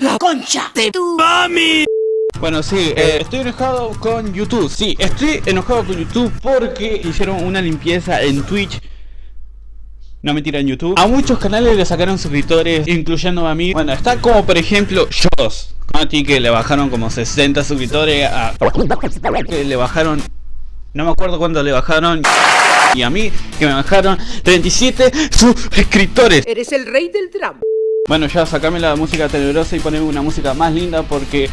la concha de tu mami. Bueno, sí, eh, estoy enojado con YouTube. Sí, estoy enojado con YouTube porque hicieron una limpieza en Twitch. No mentira, en YouTube. A muchos canales le sacaron suscriptores, incluyendo a mí. Bueno, está como por ejemplo Joss. ti que le bajaron como 60 suscriptores a... Que le bajaron... No me acuerdo cuándo le bajaron. Y a mí que me bajaron 37 suscriptores. Eres el rey del drama. Bueno, ya sacame la música tenebrosa y poneme una música más linda porque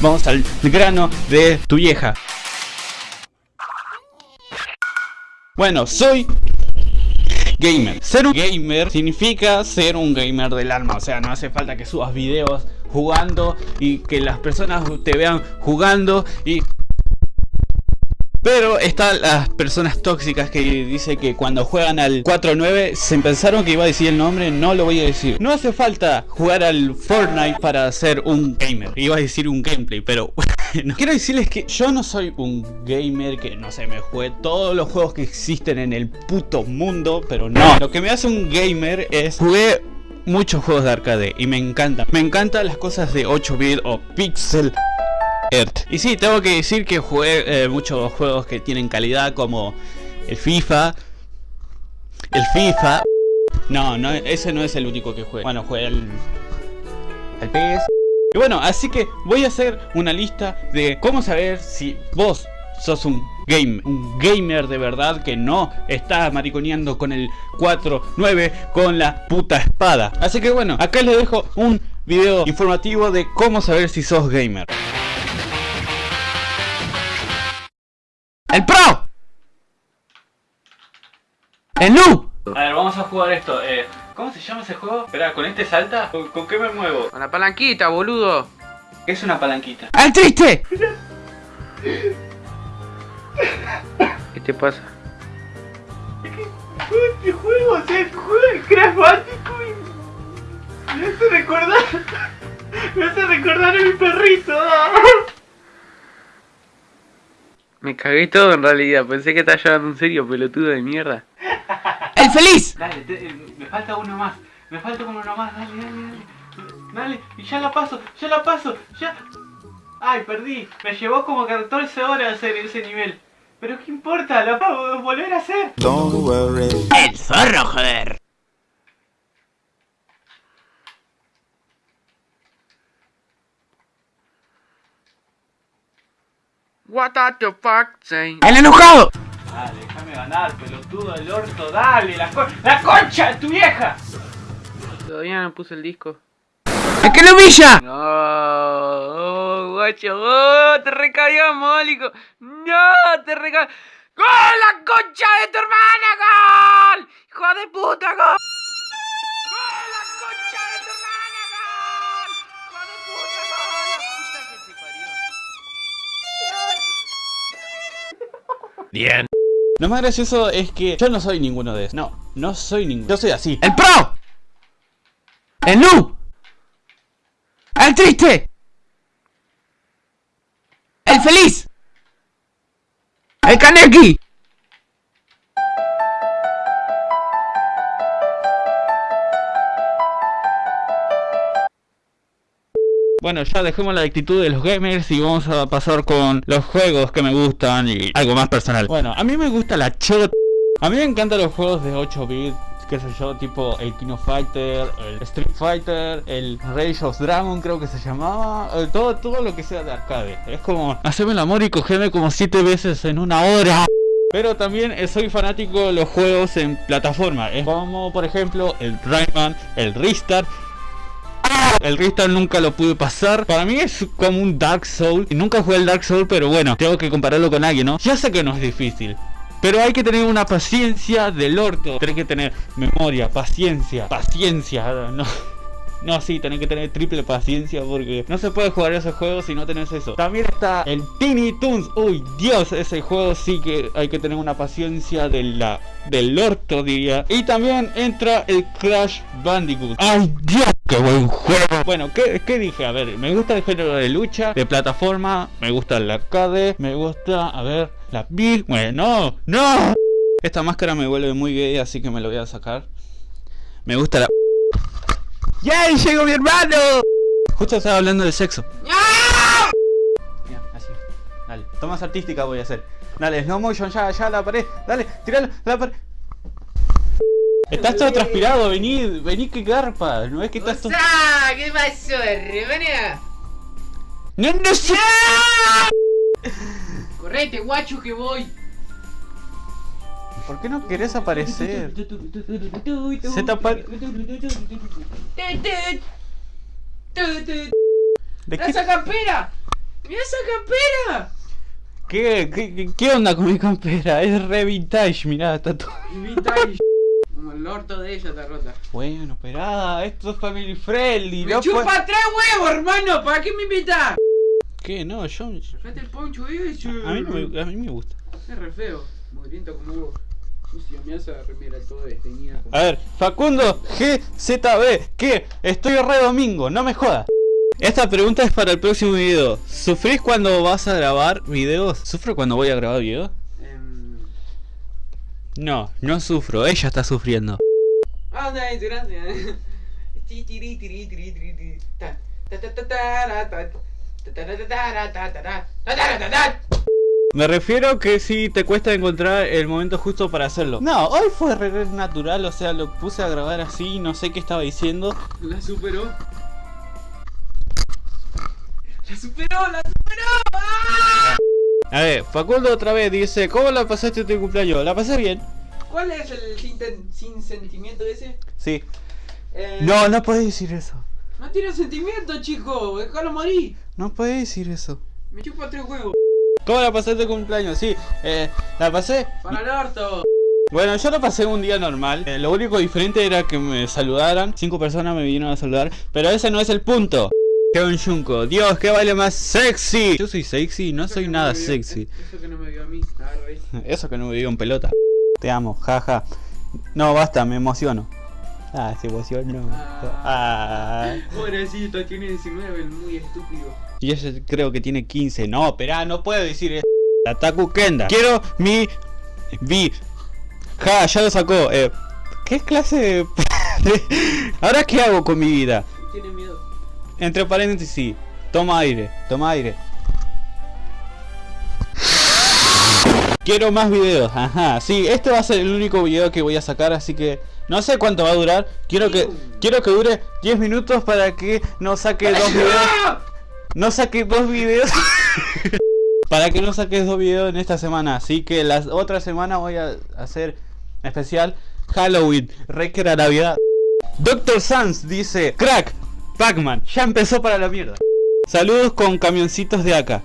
vamos al grano de tu vieja. Bueno, soy gamer. Ser un gamer significa ser un gamer del alma. O sea, no hace falta que subas videos jugando y que las personas te vean jugando y pero están las personas tóxicas que dice que cuando juegan al 4-9 se pensaron que iba a decir el nombre, no lo voy a decir. No hace falta jugar al Fortnite para ser un gamer. Iba a decir un gameplay, pero bueno. Quiero decirles que yo no soy un gamer que no sé, me juegue todos los juegos que existen en el puto mundo, pero no. Lo que me hace un gamer es jugué muchos juegos de arcade y me encantan. Me encantan las cosas de 8 bit o pixel y sí, tengo que decir que jugué eh, muchos juegos que tienen calidad como el FIFA. El FIFA. No, no, ese no es el único que jugué. Bueno, jugué el... El PS. Y bueno, así que voy a hacer una lista de cómo saber si vos sos un game, un gamer de verdad que no está mariconeando con el 4-9 con la puta espada. Así que bueno, acá les dejo un video informativo de cómo saber si sos gamer. ¡El pro! ¡El noob! A ver, vamos a jugar esto. Eh, ¿Cómo se llama ese juego? Espera, ¿con este salta? ¿Con, qué me muevo? Con la palanquita, boludo. ¿Qué es una palanquita? ¡Al triste! ¿Qué te pasa? Este juego, o sea, juego de Crash Bandicoot me hace recordar... Me hace recordar a mi perrito. Me cagué todo en realidad, pensé que estaba llevando un serio, pelotudo de mierda. ¡El feliz! Dale, eh, me falta uno más, me falta uno más, dale, dale, dale. Dale, y ya la paso, ya la paso, ya... Ay, perdí, me llevó como 14 horas hacer ese nivel. Pero qué importa, lo puedo volver a hacer. El zorro, joder. What the fuck say? ¡El enojado! Dale, déjame ganar, pelotudo del orto, dale, la, la concha de tu vieja. Todavía no puse el disco. ¡Es que lo humilla! No, oh, guacho, oh, te recayó, mólico. No, te recayó. ¡Gol, la concha de tu hermana, gol! ¡Hijo de puta, gol! Bien. Lo más gracioso es que yo no soy ninguno de esos. No, no soy ninguno. Yo soy así. ¡El pro! ¡El noob! ¡El triste! ¡El feliz! ¡El Kaneki! Bueno, ya dejemos la actitud de los gamers y vamos a pasar con los juegos que me gustan y algo más personal. Bueno, a mí me gusta la chot. A mí me encantan los juegos de 8 bits, qué sé yo, tipo el Kino Fighter, el Street Fighter, el Rage of Dragon creo que se llamaba, eh, todo, todo lo que sea de arcade. Es como hacerme el amor y cogerme como 7 veces en una hora. Pero también eh, soy fanático de los juegos en plataforma. Es como por ejemplo el Rayman, el Restart el Restart nunca lo pude pasar. Para mí es como un Dark Soul. Y nunca jugué el Dark Soul, pero bueno, tengo que compararlo con alguien, ¿no? Ya sé que no es difícil. Pero hay que tener una paciencia del orto. Tienes que tener memoria, paciencia, paciencia. No. No, sí, tenés que tener triple paciencia porque no se puede jugar ese juego si no tenés eso. También está el Tiny Toons. Uy, Dios, ese juego sí que hay que tener una paciencia de la, del orto, diría. Y también entra el Crash Bandicoot. ¡Ay, Dios! ¡Qué buen juego! Bueno, ¿qué, ¿qué, dije? A ver, me gusta el género de lucha, de plataforma, me gusta el arcade, me gusta, a ver, la Big... Bueno, no, no. Esta máscara me vuelve muy gay, así que me lo voy a sacar. Me gusta la... ¡Yay! ¡Llegó mi hermano! Justo estaba hablando de sexo. Mira, así. Dale. Tomas artística voy a hacer. Dale, slow motion, ya, ya, la pared. Dale, tiralo, la pared. Estás todo transpirado, vení, vení que garpa. No es que estás todo. ¿Qué pasó, hermana? No, no sé. Correte, guacho, que voy. ¿Por qué no querés aparecer? Se tapa- ¿De qué, ¡Esa campera! ¡Mira esa campera! qué- qué onda con mi campera? Es re vintage, mirá, está todo. Vintage. Como el orto de ella está rota. Bueno, esperá, esto es family friendly. ¡Me no chupa puede- tres huevos, hermano! ¿Para qué me invitas? ¿Qué? No, yo. Fíjate el poncho ese. A mí, me, a mí me gusta. Es re feo. Mugriento como vos. Sucio, me hace remera todo desteñida. A ver, Facundo GZB, ¿qué? Estoy re domingo, no me jodas. Esta pregunta es para el próximo video. ¿Sufrís cuando vas a grabar videos? ¿Sufro cuando voy a grabar videos? No, no sufro, ella está sufriendo. Me refiero que si te cuesta encontrar el momento justo para hacerlo. No, hoy fue re natural, o sea, lo puse a grabar así, no sé qué estaba diciendo. La superó. La superó, la superó. A ver, Facundo otra vez dice, ¿cómo la pasaste tu cumpleaños? La pasé bien. ¿Cuál es el sin, ten- sin sentimiento ese? Sí. Eh, No, no puedes decir eso. No tiene sentimiento, chico. Déjalo morir. No puedes decir eso. Me chupa tres huevos. ¿Cómo la pasaste tu cumpleaños? Sí, eh, la pasé. Para el orto. Bueno, yo la pasé un día normal. Eh, lo único diferente era que me saludaran. Cinco personas me vinieron a saludar. Pero ese no es el punto. Kevin Junko, Dios, qué baile más sexy. Yo soy sexy, no Eso soy que nada sexy. Eso que no me vio a mí. Eso que no me dio en pelota. Te amo, jaja. No, basta, me emociono. Ah, se emocionó. Ah. Pobrecito, tiene 19, el muy estúpido. Y ella creo que tiene 15. No, espera, no puedo decir eso. Ataku Kenda. Quiero mi. Vi. Ja, ya lo sacó. Eh, ¿Qué clase de.? ¿Ahora qué hago con mi vida? Tiene miedo. Entre paréntesis, sí. Toma aire, toma aire. Quiero más videos, ajá, sí, este va a ser el único video que voy a sacar, así que no sé cuánto va a durar. Quiero que quiero que dure 10 minutos para que no saque dos videos. No saque dos videos. para que no saques dos videos en esta semana, así que la otra semana voy a hacer especial Halloween, Rey que era Navidad. Doctor Sans dice, crack, Pac-Man, ya empezó para la mierda. Saludos con camioncitos de acá.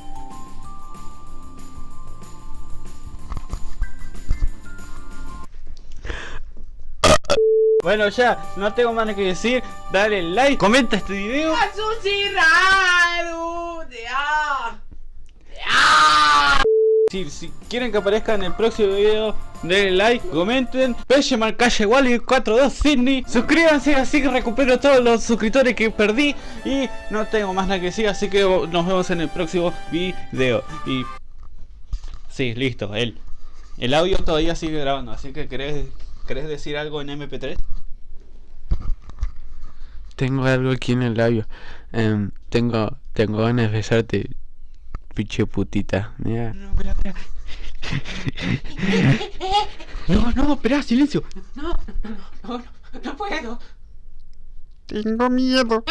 Bueno, ya, no tengo más que decir. Dale like, comenta este video. Si, si quieren que aparezca en el próximo video, denle like, comenten. Benjamin Calle Wally 42 Sydney. Suscríbanse así que recupero todos los suscriptores que perdí. Y no tengo más nada que decir, así que nos vemos en el próximo video. Y. Sí, listo, el, el audio todavía sigue grabando, así que querés, querés decir algo en MP3. Tengo algo aquí en el labio. Em, tengo, tengo ganas de besarte, pinche putita. Mira. No, espera. No, no, espera, silencio. No, no, no, no, no puedo. Tengo miedo.